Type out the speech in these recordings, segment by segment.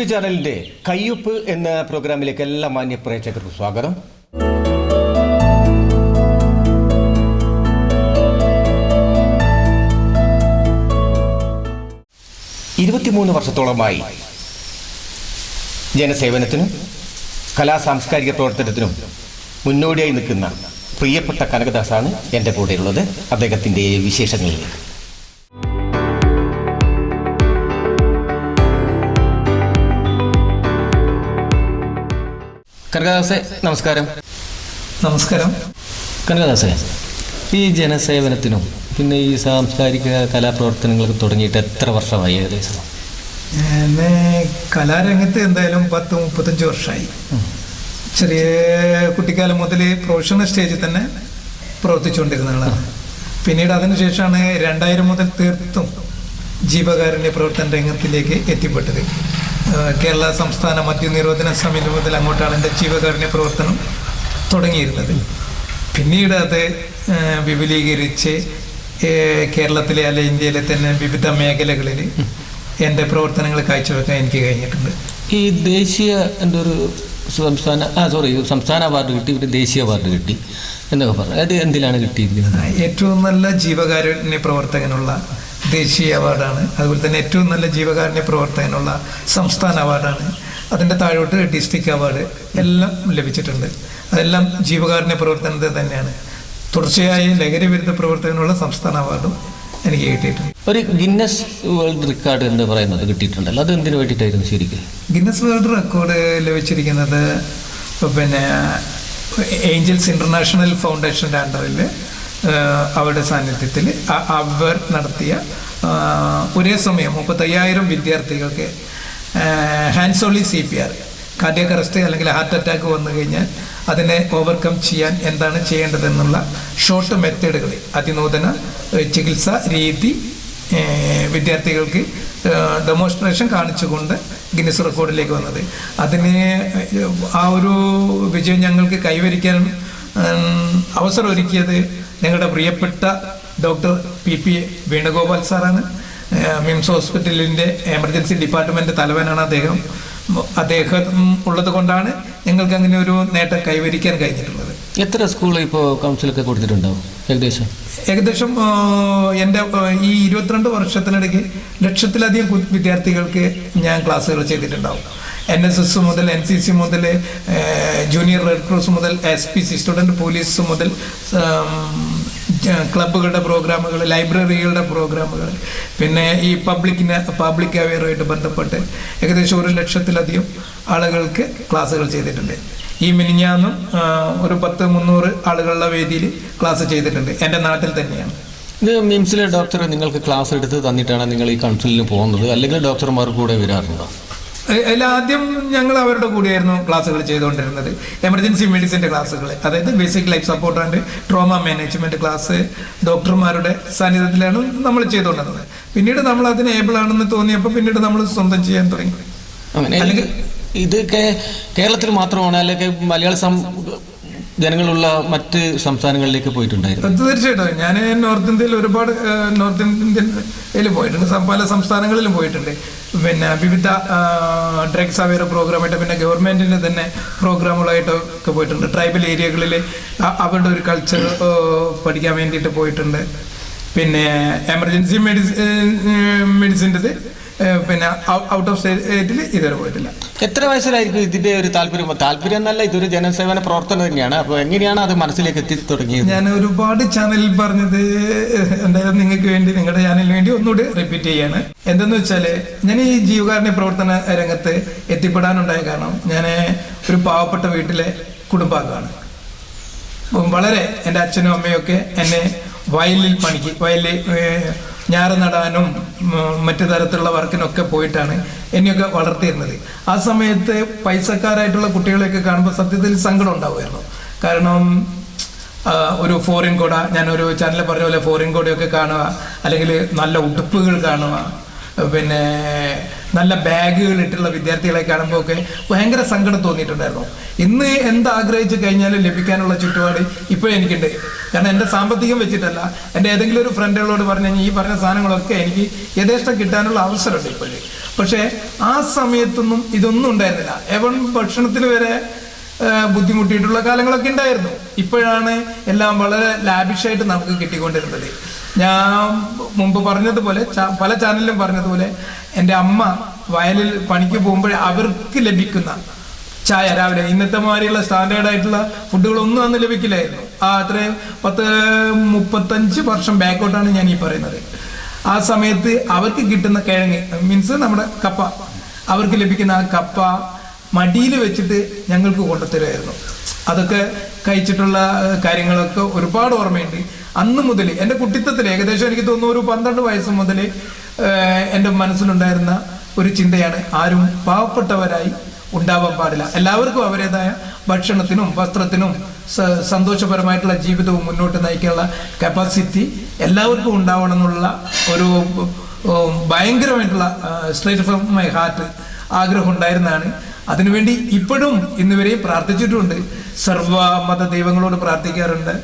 S ചാനലിന്റെ കയ്യൊപ്പ് എന്ന പ്രോഗ്രാമിലേക്ക് എല്ലാ മാന്യ പ്രേക്ഷകർക്കും സ്വാഗതം. ഇരുപത്തിമൂന്ന് വർഷത്തോളമായി ജനസേവനത്തിനും കലാ സാംസ്കാരിക പ്രവർത്തനത്തിനും മുന്നോടിയായി നിൽക്കുന്ന പ്രിയപ്പെട്ട കനകദാസാണ് എന്റെ കൂടെയുള്ളത്. അദ്ദേഹത്തിന്റെ വിശേഷങ്ങളിലേക്ക്. കനകദാസെ നമസ്കാരം. നമസ്കാരം. കനകദാസേ ഈ ജനസേവനത്തിനും പിന്നെ ഈ സാംസ്കാരിക കലാപ്രവർത്തനങ്ങൾക്ക് തുടങ്ങിയിട്ട് എത്ര വർഷമായി ഏകദേശം? കലാരംഗത്ത് എന്തായാലും പത്ത് മുപ്പത്തഞ്ച് വർഷമായി ചെറിയ കുട്ടിക്കാലം മുതൽ പ്രൊഫഷണൽ സ്റ്റേജിൽ തന്നെ പ്രവർത്തിച്ചുകൊണ്ടിരുന്ന ആളാണ് പിന്നീട് അതിനുശേഷമാണ് രണ്ടായിരം മുതൽ തീർത്തും ജീവകാരുണ്യ പ്രവർത്തന രംഗത്തിലേക്ക് എത്തിപ്പെട്ടത്. കേരള സംസ്ഥാന മദ്യനിരോധന സമിതി മുതൽ അങ്ങോട്ടാണ് എന്റെ ജീവകാരുണ്യ പ്രവർത്തനം തുടങ്ങിയിരുന്നത്. പിന്നീട് അത് വിപുലീകരിച്ച് കേരളത്തിലെ അല്ലെ ഇന്ത്യയിലെ തന്നെ വിവിധ മേഖലകളിൽ എന്റെ പ്രവർത്തനങ്ങൾ കാഴ്ചവെക്കാൻ എനിക്ക് കഴിഞ്ഞിട്ടുണ്ട്. ഈ ദേശീയ എന്റെ ഒരു സംസ്ഥാന ആ സോറി സംസ്ഥാന അവാർഡ് കിട്ടി ഒരു ദേശീയ അവാർഡ് കിട്ടി എന്നൊക്കെ പറഞ്ഞു. അത് എന്തിലാണ് കിട്ടിയിരിക്കുന്നത്? ഏറ്റവും നല്ല ജീവകാരുണ്യ പ്രവർത്തകനുള്ള ദേശീയ അവാർഡാണ്. അതുപോലെ തന്നെ ഏറ്റവും നല്ല ജീവകാരുണ്യ പ്രവർത്തകനുള്ള സംസ്ഥാന അവാർഡാണ്. അതിന്റെ താഴോട്ട് ഡിസ്ട്രിക്ട് അവാർഡ് എല്ലാം ലഭിച്ചിട്ടുണ്ട്. അതെല്ലാം ജീവകാരുണ്യ പ്രവർത്തനത്തെ തന്നെയാണ്. തുടർച്ചയായി ലഹരി വിരുദ്ധ പ്രവർത്തനത്തിനുള്ള സംസ്ഥാന അവാർഡും എനിക്ക് കിട്ടിയിട്ടുണ്ട്. ഒരു ഗിന്നസ് വേൾഡ് റെക്കോർഡ് എന്ന് പറയുന്നത് കിട്ടിയിട്ടുണ്ടല്ലോ. അത് എന്തിനു വേണ്ടിയിട്ടായിരുന്നു ശരിക്കും? ഗിന്നസ് വേൾഡ് റെക്കോർഡ് ലഭിച്ചിരിക്കുന്നത് പിന്നെ ഏഞ്ചൽസ് ഇന്റർനാഷണൽ ഫൗണ്ടേഷന്റെ അണ്ടറിൽ അവരുടെ സാന്നിധ്യത്തിൽ അവർ നടത്തിയ ഒരേ സമയം മുപ്പത്തയ്യായിരം വിദ്യാർത്ഥികൾക്ക് hands only C P R cardiac arrest അല്ലെങ്കിൽ ഹാർട്ട് അറ്റാക്ക് വന്നു കഴിഞ്ഞാൽ അതിനെ ഓവർകം ചെയ്യാൻ എന്താണ് ചെയ്യേണ്ടതെന്നുള്ള ഷോർട്ട് മെത്തേഡുകൾ അതിനൂതന ചികിത്സാ രീതി വിദ്യാർത്ഥികൾക്ക് ഡെമോൺസ്ട്രേഷൻ കാണിച്ചുകൊണ്ട് ഗിന്നസ് റെക്കോർഡിലേക്ക് വന്നത്. അതിന് ആ ഒരു വിജയം ഞങ്ങൾക്ക് കൈവരിക്കാൻ അവസരം ഒരുക്കിയത് ഞങ്ങളുടെ പ്രിയപ്പെട്ട ഡോക്ടർ പി പി വേണുഗോപാൽ സാറാണ്. മിംസ് ഹോസ്പിറ്റലിന്റെ എമർജൻസി ഡിപ്പാർട്ട്മെന്റ് തലവനാണ് അദ്ദേഹം. അദ്ദേഹം ഉള്ളത് കൊണ്ടാണ് ഞങ്ങൾക്ക് അങ്ങനെ ഒരു നേട്ടം കൈവരിക്കാൻ കഴിഞ്ഞിട്ടുള്ളത്. എത്ര സ്കൂൾ ഇപ്പോൾ കൗൺസിലൊക്കെ കൊടുത്തിട്ടുണ്ടാവും ഏകദേശം? ഏകദേശം എന്റെ ഈ ഇരുപത്തിരണ്ട് വർഷത്തിനിടയ്ക്ക് ലക്ഷത്തിലധികം വിദ്യാർത്ഥികൾക്ക് ഞാൻ ക്ലാസ്സുകൾ ചെയ്തിട്ടുണ്ടാവും. എൻ എസ് എസ് മുതൽ എൻ സി സി മുതൽ ജൂനിയർ റെഡ് ക്രോസ് മുതൽ S P C student police മുതൽ ക്ലബ്ബുകളുടെ പ്രോഗ്രാമുകൾ ലൈബ്രറികളുടെ പ്രോഗ്രാമുകൾ പിന്നെ ഈ പബ്ലിക്കിന് പബ്ലിക് അവയറുമായിട്ട് ബന്ധപ്പെട്ട് ഏകദേശം ഒരു ലക്ഷത്തിലധികം ആളുകൾക്ക് ക്ലാസ്സുകൾ ചെയ്തിട്ടുണ്ട്. ഈ മിനിഞ്ഞാന്നും ഒരു പത്ത് മുന്നൂറ് ആളുകളുടെ വേദിയിൽ ക്ലാസ് ചെയ്തിട്ടുണ്ട്. എന്റെ നാട്ടിൽ തന്നെയാണ്. ഇത് മിംസിലെ ഡോക്ടർ നിങ്ങൾക്ക് ക്ലാസ് എടുത്ത് തന്നിട്ടാണ് നിങ്ങൾ ഈ കൗൺസിലിന് പോകുന്നത്? അല്ലെങ്കിൽ ഡോക്ടർമാർ കൂടെ വരാറുണ്ടോ? അതിൽ ആദ്യം ഞങ്ങൾ അവരുടെ കൂടെയായിരുന്നു ക്ലാസ്സുകൾ ചെയ്തുകൊണ്ടിരുന്നത്. എമർജൻസി മെഡിസിന്റെ ക്ലാസ്സുകൾ. അതായത് basic life support and trauma management class ഡോക്ടർമാരുടെ സാന്നിധ്യത്തിലാണ് നമ്മൾ ചെയ്തുകൊണ്ടിരുന്നത്. പിന്നീട് നമ്മൾ അതിന് ഏബിൾ ആണെന്ന് തോന്നിയപ്പോൾ പിന്നീട് നമ്മൾ സ്വന്തം ചെയ്യാൻ തുടങ്ങി. അല്ലെങ്കിൽ ഇതൊക്കെ കേരളത്തിൽ മാത്രമാണ് അല്ലെങ്കിൽ മലയാള ജനങ്ങളുള്ള മറ്റ് സംസ്ഥാനങ്ങളിലേക്ക് പോയിട്ടുണ്ടായിരുന്നു. തീർച്ചയായിട്ടും. ഞാൻ നോർത്ത് ഇന്ത്യയിൽ ഒരുപാട് നോർത്ത് ഇന്ത്യയിൽ പോയിട്ടുണ്ട്. പല സംസ്ഥാനങ്ങളിലും പോയിട്ടുണ്ട്. പിന്നെ വിവിധ ഡ്രഗ്സ് അവയർ പ്രോഗ്രാമായിട്ട് പിന്നെ ഗവൺമെന്റിന്റെ തന്നെ പ്രോഗ്രാമുകളായിട്ടൊക്കെ പോയിട്ടുണ്ട്. ട്രൈബൽ ഏരിയകളിൽ അവരുടെ ഒരു കൾച്ചർ പഠിക്കാൻ വേണ്ടിയിട്ട് പോയിട്ടുണ്ട്. പിന്നെ എമർജൻസി മെഡിസിൻ മെഡിസിന്റെ പിന്നെ ഔട്ട് ഓഫ് സ്റ്റേറ്റിൽ ഇതുവരെ പോയിട്ടില്ല. എത്ര വയസ്സിലായിരിക്കും ഇതിന്റെ ഒരു താല്പര്യം? താല്പര്യം എന്നല്ല ഇതൊരു ജനസേവന പ്രവർത്തനം തന്നെയാണ്. അപ്പോൾ എങ്ങനെയാണ് അത് മനസ്സിലേക്ക് എത്തി തുടങ്ങിയത് ഞാൻ ഒരുപാട് ചാനലിൽ പറഞ്ഞത് എന്തായാലും നിങ്ങൾക്ക് വേണ്ടി നിങ്ങളുടെ ചാനലിന് വേണ്ടി ഒന്നുകൂടി റിപ്പീറ്റ് ചെയ്യാണ്. എന്തെന്ന് വെച്ചാൽ ഞാൻ ഈ ജീവകാരുണ്യ പ്രവർത്തന രംഗത്ത് എത്തിപ്പെടാനുണ്ടായ കാരണം ഞാൻ ഒരു പാവപ്പെട്ട വീട്ടിലെ കുടുംബാംഗമാണ്. വളരെ എന്റെ അച്ഛനും അമ്മയൊക്കെ എന്നെ വയലിൽ പണിക്ക് വയലിൽ ഞാറ് നടാനും മറ്റു തരത്തിലുള്ള വർക്കിനൊക്കെ പോയിട്ടാണ് എന്നെയൊക്കെ വളർത്തിയിരുന്നത്. ആ സമയത്ത് പൈസക്കാരായിട്ടുള്ള കുട്ടികളെയൊക്കെ കാണുമ്പോൾ സത്യത്തിൽ സങ്കടം ഉണ്ടാവുമായിരുന്നു. കാരണം ഒരു ഫോറിൻ കോട ഞാനൊരു ചാനലിൽ പറഞ്ഞ പോലെ ഫോറിൻ കോടയൊക്കെ കാണുക അല്ലെങ്കിൽ നല്ല ഉടുപ്പുകൾ കാണുക പിന്നെ നല്ല ബാഗുകൾ ഇട്ടുള്ള വിദ്യാർത്ഥികളെ കാണുമ്പോൾ ഒക്കെ ഭയങ്കര സങ്കടം തോന്നിയിട്ടുണ്ടായിരുന്നു. ഇന്ന് എന്താഗ്രഹിച്ചു കഴിഞ്ഞാലും ലഭിക്കാനുള്ള ചുറ്റുപാട് ഇപ്പോഴും എനിക്കുണ്ട്. കാരണം എന്റെ സാമ്പത്തികം വെച്ചിട്ടല്ല എന്റെ ഏതെങ്കിലും ഒരു ഫ്രണ്ടുകളോട് പറഞ്ഞു കഴിഞ്ഞാൽ ഈ പറഞ്ഞ സാധനങ്ങളൊക്കെ എനിക്ക് യഥേഷ്ടം കിട്ടാനുള്ള അവസരമുണ്ട് ഇപ്പോഴും. പക്ഷേ ആ സമയത്തൊന്നും ഇതൊന്നും ഉണ്ടായിരുന്നില്ല. എവൺ ഭക്ഷണത്തിന് വരെ ബുദ്ധിമുട്ടിയിട്ടുള്ള കാലങ്ങളൊക്കെ ഉണ്ടായിരുന്നു. ഇപ്പോഴാണ് എല്ലാം വളരെ ലാബിഷായിട്ട് നമുക്ക് കിട്ടിക്കൊണ്ടിരുന്നത്. ഞാൻ മുമ്പ് പറഞ്ഞതുപോലെ പല ചാനലിലും പറഞ്ഞതുപോലെ എന്റെ അമ്മ വയലിൽ പണിക്ക് പോകുമ്പോൾ അവർക്ക് ലഭിക്കുന്ന ചായ രാവിലെ. ഇന്നത്തെ മാതിരിയുള്ള സ്റ്റാൻഡേർഡ് ആയിട്ടുള്ള ഫുഡുകളൊന്നും അന്ന് ലഭിക്കില്ലായിരുന്നു. ആ അത്രയും പത്ത് മുപ്പത്തഞ്ച് വർഷം ബാക്കോട്ടാണ് ഞാൻ ഈ പറയുന്നത്. ആ സമയത്ത് അവർക്ക് കിട്ടുന്ന കിഴങ്ങ് മീൻസ് നമ്മുടെ കപ്പ അവർക്ക് ലഭിക്കുന്ന ആ കപ്പ മടിയിൽ വെച്ചിട്ട് ഞങ്ങൾക്ക് കൊണ്ടുത്തരുമായിരുന്നു അതൊക്കെ കഴിച്ചിട്ടുള്ള കാര്യങ്ങളൊക്കെ ഒരുപാട് ഓർമ്മയുണ്ട്. അന്ന് മുതൽ എന്റെ കുട്ടിത്തത്തിൽ ഏകദേശം എനിക്ക് തോന്നുന്നു ഒരു പന്ത്രണ്ട് വയസ്സ് മുതൽ എന്റെ മനസ്സിലുണ്ടായിരുന്ന ഒരു ചിന്തയാണ് ആരും പാവപ്പെട്ടവരായി ഉണ്ടാവാൻ പാടില്ല എല്ലാവർക്കും അവരുടേതായ ഭക്ഷണത്തിനും വസ്ത്രത്തിനും സന്തോഷപരമായിട്ടുള്ള ജീവിതവും മുന്നോട്ട് നയിക്കാനുള്ള കപ്പാസിറ്റി എല്ലാവർക്കും ഉണ്ടാവണം എന്നുള്ള ഒരു ഭയങ്കരമായിട്ടുള്ള സ്ട്രേറ്റ് ഫ്രം മൈ ഹാർട്ട് ആഗ്രഹം ഉണ്ടായിരുന്നതാണ് അതിനുവേണ്ടി ഇപ്പോഴും ഇന്നുവരെയും പ്രാർത്ഥിച്ചിട്ടുമുണ്ട് സർവ മത ദൈവങ്ങളോട് പ്രാർത്ഥിക്കാറുണ്ട്.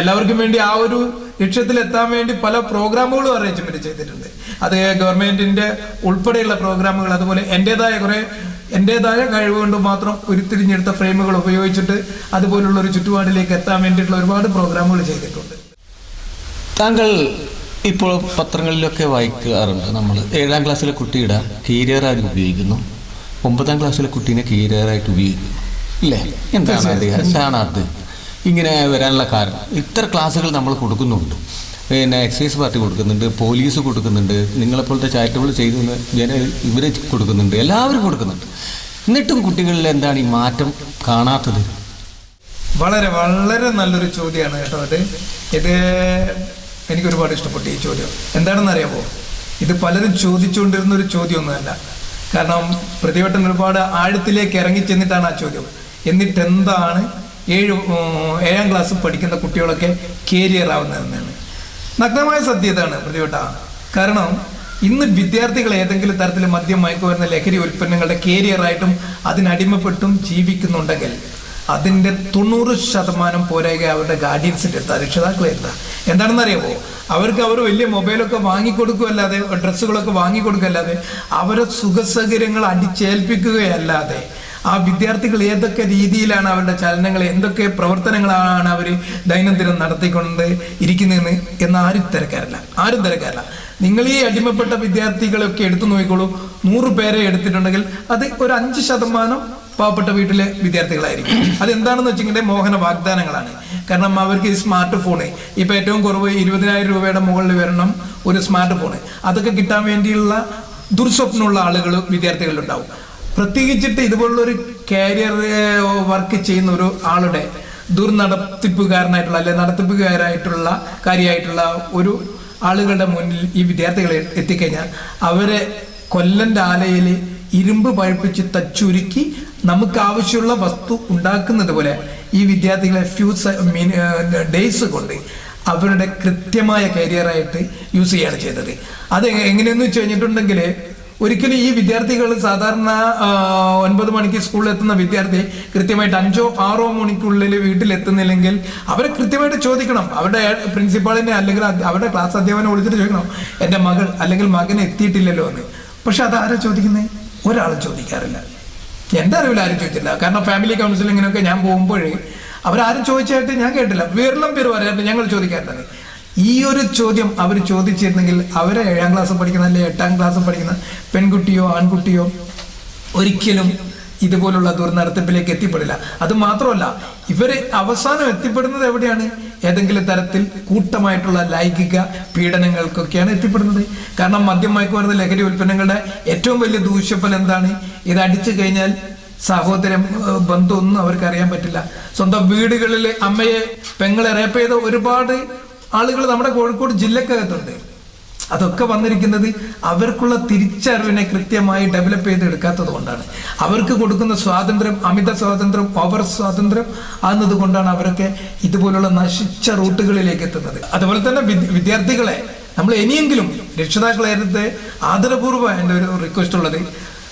എല്ലാവർക്കും വേണ്ടി ആ ഒരു ലക്ഷ്യത്തിൽ എത്താൻ വേണ്ടി പല പ്രോഗ്രാമുകളും അറേഞ്ച്മെന്റ് ചെയ്തിട്ടുണ്ട്. അത് ഗവൺമെന്റിന്റെ ഉൾപ്പെടെയുള്ള പ്രോഗ്രാമുകൾ അതുപോലെ എന്റെതായ കുറെ എന്റെതായ കഴിവ് കൊണ്ട് മാത്രം ഉരുത്തിരിഞ്ഞെടുത്ത ഫ്രെയിമുകൾ ഉപയോഗിച്ചിട്ട് അതുപോലുള്ള ഒരു ചുറ്റുപാടിലേക്ക് എത്താൻ വേണ്ടിയിട്ടുള്ള ഒരുപാട് പ്രോഗ്രാമുകൾ ചെയ്തിട്ടുണ്ട്. താങ്കൾ ഇപ്പോൾ പത്രങ്ങളിലൊക്കെ വായിക്കാറുണ്ട്. നമ്മൾ ഏഴാം ക്ലാസ്സിലെ കുട്ടിയുടെ കീരിയറായിട്ട് ഉപയോഗിക്കുന്നു? ഒമ്പതാം ക്ലാസ്സിലെ കുട്ടീനെ കീരായിട്ട് ഉപയോഗിക്കും ഇല്ലേ? എന്താണ് അത് എന്താണ് അത്. ഇങ്ങനെ വരാനുള്ള കാരണം. ഇത്ര ക്ലാസ്സുകൾ നമ്മൾ കൊടുക്കുന്നുണ്ട്. പിന്നെ എക്സൈസ് പാർട്ടി കൊടുക്കുന്നുണ്ട് പോലീസ് കൊടുക്കുന്നുണ്ട് നിങ്ങളെപ്പോലത്തെ ചാരിറ്റബിൾ ചെയ്തു ജന ഇവർ കൊടുക്കുന്നുണ്ട് എല്ലാവരും കൊടുക്കുന്നുണ്ട്. എന്നിട്ടും കുട്ടികളിൽ എന്താണ് ഈ മാറ്റം കാണാത്തത്? വളരെ വളരെ നല്ലൊരു ചോദ്യമാണ് കേട്ടോ അത്. ഇത് എനിക്ക് ഒരുപാട് ഇഷ്ടപ്പെട്ടു ഈ ചോദ്യം. എന്താണെന്ന് അറിയാമോ ഇത് പലരും ചോദിച്ചുകൊണ്ടിരുന്ന ഒരു ചോദ്യമൊന്നുമല്ല. കാരണം പ്രതിവട്ടം ഒരുപാട് ആഴത്തിലേക്ക് ഇറങ്ങി ചെന്നിട്ടാണ് ആ ചോദ്യം. എന്നിട്ട് എന്താണ് ഏഴ് ഏഴാം ക്ലാസ് പഠിക്കുന്ന കുട്ടികളൊക്കെ കേരിയർ ആവുന്നതെന്നാണ്. നഗ്നമായ സത്യതാണ് പ്രതിവട്ട. കാരണം ഇന്ന് വിദ്യാർത്ഥികൾ ഏതെങ്കിലും തരത്തിൽ മദ്യം മയക്കുവരുന്ന ലഹരി ഉൽപ്പന്നങ്ങളുടെ കേരിയറായിട്ടും അതിനടിമപ്പെട്ടും ജീവിക്കുന്നുണ്ടെങ്കിൽ അതിന്റെ തൊണ്ണൂറ് ശതമാനം പോരായിക അവരുടെ ഗാർഡിയൻസിന്റെ അടുത്ത. രക്ഷിതാക്കളെ എന്താണെന്നറിയാമോ അവർക്ക് അവർ വലിയ മൊബൈലൊക്കെ വാങ്ങിക്കൊടുക്കുകയല്ലാതെ ഡ്രസ്സുകളൊക്കെ വാങ്ങിക്കൊടുക്കുകയല്ലാതെ അവരെ സുഖസൗകര്യങ്ങൾ അടിച്ചേൽപ്പിക്കുകയല്ലാതെ ആ വിദ്യാർത്ഥികൾ ഏതൊക്കെ രീതിയിലാണ് അവരുടെ ചലനങ്ങൾ എന്തൊക്കെ പ്രവർത്തനങ്ങളാണ് അവർ ദൈനംദിനം നടത്തിക്കൊണ്ട് ഇരിക്കുന്നതെന്ന് എന്ന് ആരും തിരക്കാറില്ല. ആരും തിരക്കാറില്ല. നിങ്ങൾ ഈ അടിമപ്പെട്ട വിദ്യാർത്ഥികളൊക്കെ എടുത്തു നോക്കിക്കോളൂ. നൂറ് പേരെ എടുത്തിട്ടുണ്ടെങ്കിൽ അത് ഒരു അഞ്ച് ശതമാനം പാവപ്പെട്ട വീട്ടിലെ വിദ്യാർത്ഥികളായിരിക്കും. അതെന്താണെന്ന് വെച്ചിട്ടുണ്ടെങ്കിൽ മോഹന വാഗ്ദാനങ്ങളാണ്. കാരണം അവർക്ക് ഈ സ്മാർട്ട് ഫോണ് ഇപ്പം ഏറ്റവും കുറവ് ഇരുപതിനായിരം രൂപയുടെ മുകളിൽ വരണം ഒരു സ്മാർട്ട് ഫോണ് അതൊക്കെ കിട്ടാൻ വേണ്ടിയുള്ള ദുർസ്വപ്നമുള്ള ആളുകൾ വിദ്യാർത്ഥികളിലുണ്ടാവും പ്രത്യേകിച്ചിട്ട് ഇതുപോലുള്ളൊരു കാരിയർ വർക്ക് ചെയ്യുന്ന ഒരു ആളുടെ ദുർനടത്തിപ്പുകാരനായിട്ടുള്ള അല്ലെ നടത്തിപ്പുകാരായിട്ടുള്ള കാര്യമായിട്ടുള്ള ഒരു ആളുകളുടെ മുന്നിൽ ഈ വിദ്യാർത്ഥികളെ എത്തിക്കഴിഞ്ഞാൽ അവരെ കൊല്ലന്റെ ആലയിൽ ഇരുമ്പ് പഴുപ്പിച്ച് തച്ചുരുക്കി നമുക്ക് ആവശ്യമുള്ള വസ്തു ഉണ്ടാക്കുന്നത് പോലെ ഈ വിദ്യാർത്ഥികളെ ഫ്യൂ ഡേയ്സ് കൊണ്ട് അവരുടെ കൃത്യമായ കരിയറായിട്ട് യൂസ് ചെയ്യാണ് ചെയ്തത്. അത് എങ്ങനെയെന്ന് വെച്ച് കഴിഞ്ഞിട്ടുണ്ടെങ്കിൽ ഒരിക്കലും ഈ വിദ്യാർത്ഥികൾ സാധാരണ ഒൻപത് മണിക്ക് സ്കൂളിൽ എത്തുന്ന വിദ്യാർത്ഥി കൃത്യമായിട്ട് അഞ്ചോ ആറോ മണിക്കുള്ളിൽ വീട്ടിലെത്തുന്നില്ലെങ്കിൽ അവരെ കൃത്യമായിട്ട് ചോദിക്കണം. അവരുടെ പ്രിൻസിപ്പാളിനെ അല്ലെങ്കിൽ അവരുടെ ക്ലാസ് അധ്യാപനം വിളിച്ചിട്ട് ചോദിക്കണം എന്റെ മകൾ അല്ലെങ്കിൽ മകൻ എത്തിയിട്ടില്ലല്ലോ എന്ന്. പക്ഷെ അത് ആരാ ചോദിക്കുന്നത് ഒരാളും ചോദിക്കാറില്ല. എന്റെ അറിവിൽ ആരും ചോദിച്ചില്ല കാരണം ഫാമിലി കൗൺസിലിങ്ങിനൊക്കെ ഞാൻ പോകുമ്പോഴേ അവരാരും ചോദിച്ചായിട്ട് ഞാൻ കേട്ടില്ല. വിരളം പേര് പറയാറുണ്ട് ഞങ്ങൾ തന്നെ ഈ ഒരു ചോദ്യം അവർ ചോദിച്ചിരുന്നെങ്കിൽ അവരെ ഏഴാം ക്ലാസ് പഠിക്കുന്ന അല്ലെങ്കിൽ എട്ടാം ക്ലാസ് പഠിക്കുന്ന പെൺകുട്ടിയോ ആൺകുട്ടിയോ ഒരിക്കലും ഇതുപോലുള്ള ദുർനടത്തിപ്പിലേക്ക് എത്തിപ്പെടില്ല. അത് മാത്രമല്ല ഇവർ അവസാനം എത്തിപ്പെടുന്നത് എവിടെയാണ്? ഏതെങ്കിലും തരത്തിൽ കൂട്ടമായിട്ടുള്ള ലൈംഗിക പീഡനങ്ങൾക്കൊക്കെയാണ് എത്തിപ്പെടുന്നത്. കാരണം മദ്യം മയക്കുമരുന്ന് ലഹരി ഉൽപ്പന്നങ്ങളുടെ ഏറ്റവും വലിയ ദൂഷ്യഫലം എന്താണ്? ഇത് അടിച്ചു കഴിഞ്ഞാൽ സഹോദരം ബന്ധമൊന്നും അവർക്ക് അറിയാൻ പറ്റില്ല. സ്വന്തം വീടുകളിൽ അമ്മയെ പെങ്ങളെ റേപ്പ് ചെയ്ത ഒരുപാട് ആളുകൾ നമ്മുടെ കോഴിക്കോട് ജില്ലക്കകത്തുണ്ട്. അതൊക്കെ വന്നിരിക്കുന്നത് അവർക്കുള്ള തിരിച്ചറിവിനെ കൃത്യമായി ഡെവലപ്പ് ചെയ്തെടുക്കാത്തത് കൊണ്ടാണ്. അവർക്ക് കൊടുക്കുന്ന സ്വാതന്ത്ര്യം അമിത സ്വാതന്ത്ര്യം ഓവർ സ്വാതന്ത്ര്യം ആകുന്നത് കൊണ്ടാണ് അവരൊക്കെ ഇതുപോലുള്ള നശിച്ച റൂട്ടുകളിലേക്ക് എത്തുന്നത്. അതുപോലെ തന്നെ വിദ്യാർത്ഥികളെ നമ്മൾ ഇനിയെങ്കിലും രക്ഷിതാക്കളെ ആദരപൂർവം എന്റെ ഒരു റിക്വസ്റ്റ് ഉള്ളത്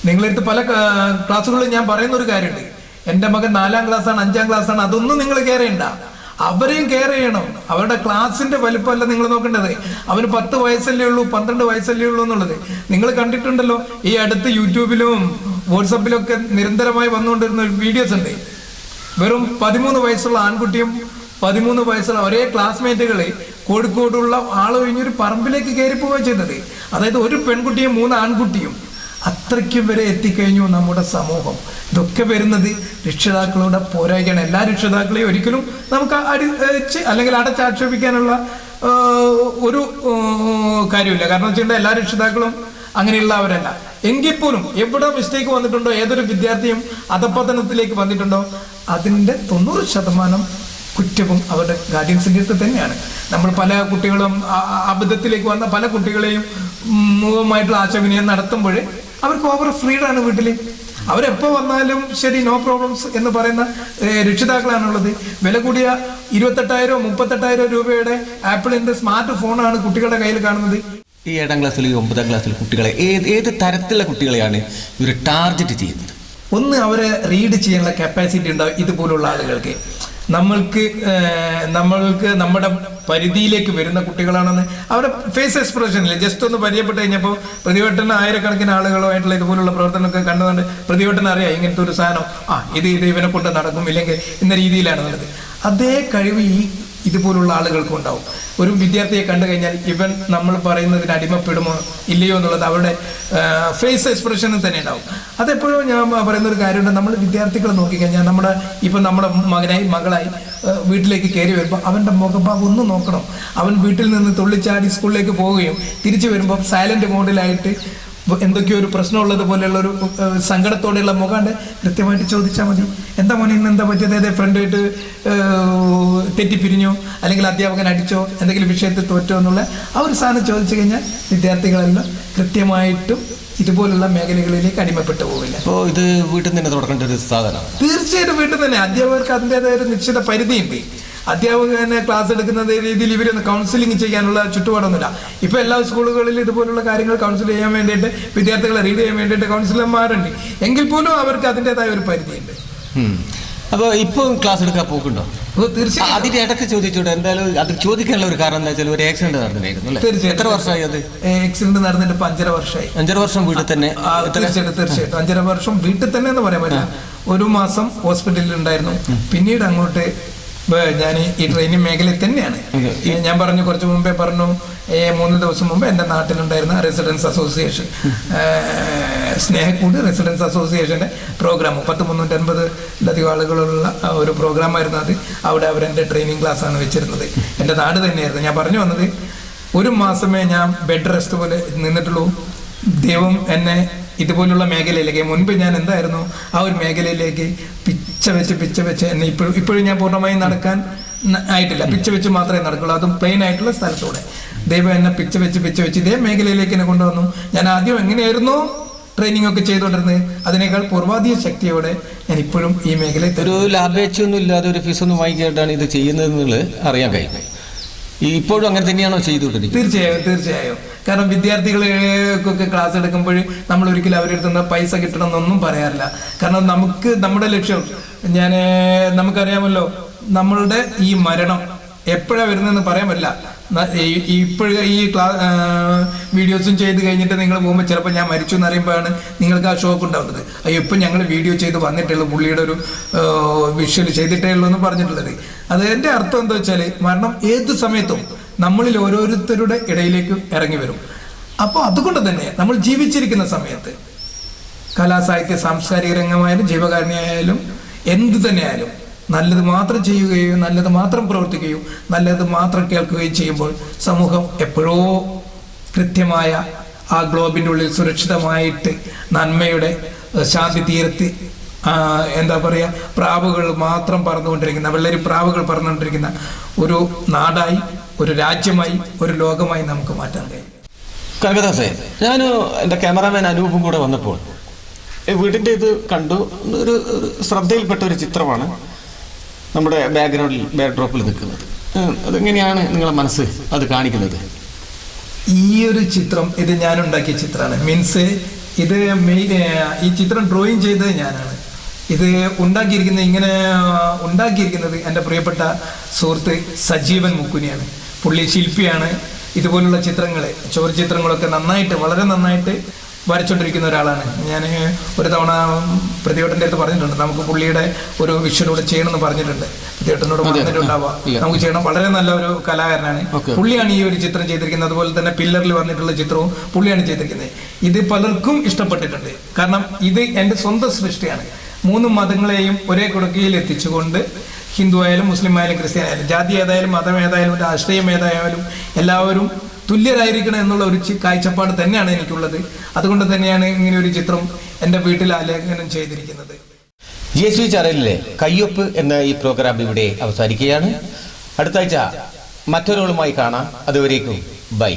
നിങ്ങളെടുത്ത് പല ക്ലാസ്സുകളിൽ ഞാൻ പറയുന്ന ഒരു കാര്യമുണ്ട്. എന്റെ മകൻ നാലാം ക്ലാസ്സാണ് അഞ്ചാം ക്ലാസ്സാണ് അതൊന്നും നിങ്ങൾ കെയർ ചെയ്യണ്ട. അവരെയും കെയർ ചെയ്യണം. അവരുടെ ക്ലാസിന്റെ വലിപ്പമല്ല നിങ്ങൾ നോക്കേണ്ടത്. അവന് പത്ത് വയസ്സല്ലേ ഉള്ളൂ പന്ത്രണ്ട് വയസ്സല്ലേ ഉള്ളൂ എന്നുള്ളത്. നിങ്ങൾ കണ്ടിട്ടുണ്ടല്ലോ ഈ അടുത്ത് യൂട്യൂബിലും വാട്സപ്പിലും ഒക്കെ നിരന്തരമായി വന്നുകൊണ്ടിരുന്ന വീഡിയോസ് ഉണ്ട്. വെറും പതിമൂന്ന് വയസ്സുള്ള ആൺകുട്ടിയും പതിമൂന്ന് വയസ്സുള്ള ഒരേ ക്ലാസ്മേറ്റുകൾ കോഴിക്കോടുള്ള ആൾ കഴിഞ്ഞൊരു പറമ്പിലേക്ക് കയറി പോവുക ചെയ്തത് അതായത് ഒരു പെൺകുട്ടിയും മൂന്ന് ആൺകുട്ടിയും. അത്രയ്ക്കും വരെ എത്തിക്കഴിഞ്ഞു നമ്മുടെ സമൂഹം. ഇതൊക്കെ വരുന്നത് രക്ഷിതാക്കളുടെ പോരായ്മയാണ് എല്ലാ രക്ഷിതാക്കളെയും ഒരിക്കലും നമുക്ക് അടിച്ച് അല്ലെങ്കിൽ അടച്ചാക്ഷേപിക്കാനുള്ള ഒരു കാര്യമില്ല. കാരണം വെച്ചിട്ടുണ്ടെങ്കിൽ എല്ലാ രക്ഷിതാക്കളും അങ്ങനെയുള്ളവരല്ല. എങ്കിൽ പോലും എവിടെ മിസ്റ്റേക്ക് വന്നിട്ടുണ്ടോ ഏതൊരു വിദ്യാർത്ഥിയും അധപ്പതനത്തിലേക്ക് വന്നിട്ടുണ്ടോ അതിന്റെ തൊണ്ണൂറ് ശതമാനം കുറ്റവും അവരുടെ ഗാർഡിയൻസിന്റെ അടുത്ത് തന്നെയാണ്. നമ്മൾ പല കുട്ടികളും അബദ്ധത്തിലേക്ക് വന്ന പല കുട്ടികളെയും മുഖമായിട്ടുള്ള ആശയവിനിമയം നടത്തുമ്പോൾ അവർക്ക് ഓവർ ഫ്രീഡാണ് വീട്ടിൽ അവരെപ്പോ വന്നാലും ശരി നോ പ്രോബ്ലംസ് എന്ന് പറയുന്ന രക്ഷിതാക്കളാണുള്ളത്. വില കൂടിയ ഇരുപത്തെട്ടായിരം മുപ്പത്തെട്ടായിരം രൂപയുടെ ആപ്പിളിന്റെ സ്മാർട്ട് ഫോണാണ് കുട്ടികളുടെ കയ്യിൽ കാണുന്നത്. ഈ ഏഴാം ക്ലാസ്സിൽ ഒമ്പതാം ക്ലാസ്സിൽ കുട്ടികളെ ഏത് ഏത് തരത്തിലുള്ള കുട്ടികളെയാണ് ഇവർ ടാർഗറ്റ് ചെയ്യുന്നത്? ഒന്ന് അവരെ റീഡ് ചെയ്യാനുള്ള കപ്പാസിറ്റി ഉണ്ടാവും ഇതുപോലുള്ള ആളുകൾക്ക്. നമ്മൾക്ക് നമ്മൾക്ക് നമ്മുടെ പരിധിയിലേക്ക് വരുന്ന കുട്ടികളാണെന്ന് അവരുടെ ഫേസ് എക്സ്പ്രഷനിൽ ജസ്റ്റ് ഒന്ന് പരിചയപ്പെട്ട് കഴിഞ്ഞപ്പോൾ പ്രതിവട്ടന ആയിരക്കണക്കിന് ആളുകളുമായിട്ടുള്ള ഇതുപോലുള്ള പ്രവർത്തനമൊക്കെ കണ്ടതുകൊണ്ട് പ്രതിവട്ടന അറിയാം ഇങ്ങനത്തെ ഒരു സാധനം. ആ ഇത് ഇത് ഇവനെ കൊണ്ട് നടക്കും ഇല്ലെങ്കിൽ ഇന്ന രീതിയിലാണ് ഉള്ളത് അതേ കഴിവ് ഈ ഇതുപോലുള്ള ആളുകൾക്കും ഉണ്ടാവും. ഒരു വിദ്യാർത്ഥിയെ കണ്ടു കഴിഞ്ഞാൽ ഇവൻ നമ്മൾ പറയുന്നതിന് അടിമപ്പെടുമോ ഇല്ലയോ എന്നുള്ളത് അവരുടെ ഫേസ് എക്സ്പ്രഷനിൽ തന്നെ ഉണ്ടാവും. അതെപ്പോഴും ഞാൻ പറയുന്ന ഒരു കാര്യമുണ്ട്. നമ്മൾ വിദ്യാർത്ഥികളെ നോക്കിക്കഴിഞ്ഞാൽ നമ്മുടെ ഇപ്പം നമ്മുടെ മകനായി മകളായി വീട്ടിലേക്ക് കയറി വരുമ്പോൾ അവന്റെ മുഖഭാവം ഒന്ന് നോക്കണം. അവൻ വീട്ടിൽ നിന്ന് തുള്ളിച്ചാടി സ്കൂളിലേക്ക് പോവുകയും തിരിച്ചു വരുമ്പോൾ സൈലന്റ് മോഡിലായിട്ട് എന്തൊക്കെയോ ഒരു പ്രശ്നമുള്ളത് പോലെയുള്ള ഒരു സങ്കടത്തോടെയുള്ള മുഖാണ്ട് കൃത്യമായിട്ട് ചോദിച്ചാൽ മതി. എന്താ മോനെ ഇന്ന് എന്താ പറ്റിയത്? ഏതേ ഫ്രണ്ടായിട്ട് തെറ്റിപ്പിരിഞ്ഞോ? അല്ലെങ്കിൽ അധ്യാപകൻ അടിച്ചോ? എന്തെങ്കിലും വിഷയത്തിൽ തോറ്റോ എന്നുള്ള ആ ഒരു സാധനം ചോദിച്ചു കഴിഞ്ഞാൽ വിദ്യാർത്ഥികളെല്ലാം കൃത്യമായിട്ടും ഇതുപോലുള്ള മേഖലകളിലേക്ക് അടിമപ്പെട്ടു പോവില്ല. അപ്പോൾ ഇത് വീട്ടിൽ നിന്ന് തന്നെ തുടങ്ങേണ്ട ഒരു സാധനമാണ്. തീർച്ചയായിട്ടും വീട്ടിൽ തന്നെ. അധ്യാപകർക്ക് അതിന്റെതായ ഒരു നിശ്ചിത പരിധിയുണ്ട്. അധ്യാപകനെ ക്ലാസ് എടുക്കുന്ന രീതിയിൽ ഇവരൊന്ന് കൗൺസിലിംഗ് ചെയ്യാനുള്ള ചുറ്റുപാടൊന്നുമില്ല. ഇപ്പൊ എല്ലാ സ്കൂളുകളിലും ഇതുപോലുള്ള കാര്യങ്ങൾ കൗൺസിൽ ചെയ്യാൻ വേണ്ടിയിട്ട് വിദ്യാർത്ഥികളെ റീഡ് ചെയ്യാൻ വേണ്ടിയിട്ട് കൗൺസിലർമാരുണ്ട് എങ്കിൽ പോലും അവർക്ക് അതിന്റെതായ ഒരു പരിധിയുണ്ട്. അപ്പോൾ ഇപ്പോൾ ക്ലാസ് എടുക്കാൻ പോക്കുണ്ടോ? തീർച്ചയായും. അതിന്റെ ഇടയ്ക്ക് ചോദിച്ചോട്ടെ എന്തായാലും അത് ചോദിക്കാനുള്ള ഒരു കാരണം എന്താ വെച്ചാൽ ഒരു ആക്സിഡന്റ് നടന്നിരുന്നു തീർച്ചയായും. എത്ര വർഷമായി അത്? ആക്സിഡന്റ് നടന്നിട്ട് ഇപ്പൊ അഞ്ചര വർഷമായി. അഞ്ചര വർഷം വീട്ടിൽ തന്നെ. തീർച്ചയായിട്ടും തീർച്ചയായിട്ടും. അഞ്ചര വർഷം വീട്ടിൽ തന്നെ എന്ന് പറയാൻ പറ്റില്ല. ഒരു മാസം ഹോസ്പിറ്റലിൽ ഉണ്ടായിരുന്നു. പിന്നീട് അങ്ങോട്ട് ഞാൻ ഈ ട്രെയിനിങ് മേഖലയിൽ തന്നെയാണ്. ഞാൻ പറഞ്ഞു കുറച്ച് മുമ്പേ പറഞ്ഞു മൂന്ന് ദിവസം മുമ്പ് എന്റെ നാട്ടിലുണ്ടായിരുന്ന റെസിഡൻസ് അസോസിയേഷൻ സ്നേഹക്കൂട് റെസിഡൻസ് അസോസിയേഷന്റെ പ്രോഗ്രാം പത്ത് മുന്നൂറ്റൻപതിലധികം ആളുകളുള്ള ഒരു ഒരു പ്രോഗ്രാമായിരുന്നു അത്. അവിടെ അവരെന്റെ ട്രെയിനിങ് ക്ലാസ്സാണ് വെച്ചിരുന്നത്. എന്റെ നാട് തന്നെയായിരുന്നു. ഞാൻ പറഞ്ഞു വന്നത് ഒരു മാസമേ ഞാൻ ബെഡ് റെസ്റ്റ് പോലെ നിന്നിട്ടുള്ളൂ. ദൈവം എന്നെ ഇതുപോലുള്ള മേഖലയിലേക്ക് മുൻപ് ഞാൻ എന്തായിരുന്നു ആ ഒരു മേഖലയിലേക്ക് പിച്ച വെച്ച് പിച്ച വെച്ച് എന്നെ ഇപ്പോഴും ഇപ്പോഴും ഞാൻ പൂർണമായും നടക്കാൻ ആയിട്ടില്ല. പിച്ച വെച്ച് മാത്രമേ നടക്കുള്ളൂ. അതും പ്ലെയിൻ ആയിട്ടുള്ള സ്ഥലത്തൂടെ. ദൈവം എന്നെ പിച്ച വെച്ച് പിച്ച വെച്ച് ഇതേ മേഖലയിലേക്ക് എന്നെ കൊണ്ടുവന്നു. ഞാൻ ആദ്യം എങ്ങനെയായിരുന്നു ട്രെയിനിങ് ഒക്കെ ചെയ്തുകൊണ്ടിരുന്നത്? അതിനേക്കാൾ പൂർവാധിക ശക്തിയോടെ ഞാൻ ഇപ്പോഴും ഈ മേഖലയിൽ ഒരു ലാഭേച്ഛയൊന്നും ഇല്ലാതെ ഒരു ഫീസൊന്നും വാങ്ങിക്കാണ് ഇത് ചെയ്യുന്നത് അറിയാൻ കഴിയും ഇപ്പോഴും അങ്ങനെ തന്നെയാണോ ചെയ്തുകൊണ്ടിരിക്കുന്നത്? തീർച്ചയായും തീർച്ചയായും. കാരണം വിദ്യാർത്ഥികൾക്കൊക്കെ ക്ലാസ് എടുക്കുമ്പോൾ നമ്മൾ ഒരിക്കലും അവരുടെ നിന്ന് പൈസ കിട്ടണം എന്നൊന്നും പറയാറില്ല. കാരണം നമുക്ക് നമ്മുടെ ലക്ഷ്യം ഞാൻ നമുക്കറിയാമല്ലോ നമ്മളുടെ ഈ മരണം എപ്പോഴാ വരുന്നതെന്ന് പറയാൻ പറ്റില്ല. ഇപ്പോഴും ഈ ക്ലാ വീഡിയോസും ചെയ്ത് കഴിഞ്ഞിട്ട് നിങ്ങൾ പോകുമ്പോൾ ചിലപ്പോൾ ഞാൻ മരിച്ചു എന്ന് അറിയുമ്പോഴാണ് നിങ്ങൾക്ക് ആ ഷോക്ക് ഉണ്ടാവുന്നത്. അയ്യോ ഇപ്പം ഞങ്ങൾ വീഡിയോ ചെയ്ത് വന്നിട്ടുള്ളൂ പുള്ളിയുടെ ഒരു വിഷ്വൽ ചെയ്തിട്ടേ ഉള്ളൂ എന്ന് പറഞ്ഞിട്ടുള്ളത്. അത് എന്റെ അർത്ഥം എന്താ വെച്ചാൽ മരണം ഏത് സമയത്തും നമ്മളിൽ ഓരോരുത്തരുടെ ഇടയിലേക്ക് ഇറങ്ങി വരും. അപ്പോൾ അതുകൊണ്ട് തന്നെ നമ്മൾ ജീവിച്ചിരിക്കുന്ന സമയത്ത് കലാസാഹിത്യ സാംസ്കാരിക രംഗമായാലും ജീവകാരുണ്യമായാലും എന്ത് തന്നെയായാലും നല്ലത് മാത്രം ചെയ്യുകയും നല്ലത് മാത്രം പ്രവർത്തിക്കുകയും നല്ലത് മാത്രം കേൾക്കുകയും ചെയ്യുമ്പോൾ സമൂഹം എപ്പോഴോ കൃത്യമായ ആ ഗ്ലോബിന്റെ ഉള്ളിൽ സുരക്ഷിതമായിട്ട് നന്മയുടെ ശാന്തി തീരത്ത് എന്താ പറയുക പ്രാവുകൾ മാത്രം പറന്നുകൊണ്ടിരിക്കുന്ന വെള്ളരി പ്രാവുകൾ പറന്നുകൊണ്ടിരിക്കുന്ന ഒരു നാടായി ഒരു രാജ്യമായി ഒരു ലോകമായി നമുക്ക് മാറ്റാൻ കഴിയും. കനകദാസേ ഞാൻ എന്റെ ക്യാമറാമാൻ അനൂപും കൂടെ വന്നപ്പോൾ വീടിന്റെ ഇത് കണ്ടു. ഒരു ശ്രദ്ധയിൽപ്പെട്ട ഒരു ചിത്രമാണ് നമ്മുടെ ബാക്ക്ഗ്രൗണ്ടിൽ ബാക്ക്ഡ്രോപ്പിൽ നിൽക്കുന്നത്. അതെങ്ങനെയാണ് നിങ്ങളെ മനസ്സ് അത് കാണിക്കുന്നത്? ഈ ഒരു ചിത്രം ഇത് ഞാൻ ഉണ്ടാക്കിയ ചിത്രമാണ്. മീൻസ് ഇത് ഈ ചിത്രം ഡ്രോയിങ് ചെയ്തത് ഞാനാണ്. ഇത് ഉണ്ടാക്കിയിരിക്കുന്നത് ഇങ്ങനെ ഉണ്ടാക്കിയിരിക്കുന്നത് എന്റെ പ്രിയപ്പെട്ട സുഹൃത്ത് സജീവൻ മുക്കുനിയാണ്. പുള്ളി ശില്പിയാണ്. ഇതുപോലുള്ള ചിത്രങ്ങൾ ചോര ചിത്രങ്ങളൊക്കെ നന്നായിട്ട് വളരെ നന്നായിട്ട് വരച്ചുകൊണ്ടിരിക്കുന്ന ഒരാളാണ്. ഞാൻ ഒരു തവണ പ്രതിവട്ടന്റെ അടുത്ത് പറഞ്ഞിട്ടുണ്ട്. നമുക്ക് പുള്ളിയുടെ ഒരു വിഷ്വലൂടെ ചെയ്യണമെന്ന് പറഞ്ഞിട്ടുണ്ട്. പ്രതിഘട്ടനോട് പറഞ്ഞിട്ടുണ്ടാവുക. നമുക്ക് ചെയ്യണം. വളരെ നല്ല ഒരു കലാകാരനാണ്. പുള്ളിയാണ് ഈ ഒരു ചിത്രം ചെയ്തിരിക്കുന്നത്. അതുപോലെ തന്നെ പില്ലറിൽ വന്നിട്ടുള്ള ചിത്രവും പുള്ളിയാണ് ചെയ്തിരിക്കുന്നത്. ഇത് പലർക്കും ഇഷ്ടപ്പെട്ടിട്ടുണ്ട്. കാരണം ഇത് എന്റെ സ്വന്തം സൃഷ്ടിയാണ്. മൂന്ന് മതങ്ങളെയും ഒരേ കുടക്കയിൽ എത്തിച്ചുകൊണ്ട് ഹിന്ദു ആയാലും മുസ്ലിം ആയാലും ക്രിസ്ത്യൻ ആയാലും ജാതി ഏതായാലും മതം ഏതായാലും രാഷ്ട്രീയം ഏതായാലും എല്ലാവരും തുല്യരായിരിക്കണം എന്നുള്ള ഒരു കാഴ്ചപ്പാട് തന്നെയാണ് എനിക്കുള്ളത്. അതുകൊണ്ട് തന്നെയാണ് ഇങ്ങനെ ഒരു ചിത്രം എന്റെ വീട്ടിൽ ആലേഖനം ചെയ്തിരിക്കുന്നത്. ജി എസ് വി ചാനലിലെ കയ്യൊപ്പ് എന്ന ഈ പ്രോഗ്രാം ഇവിടെ അവസാനിക്കുകയാണ്. അടുത്താഴ്ച മറ്റൊരാളുമായി കാണാം. അതുവരേക്കും ബൈ.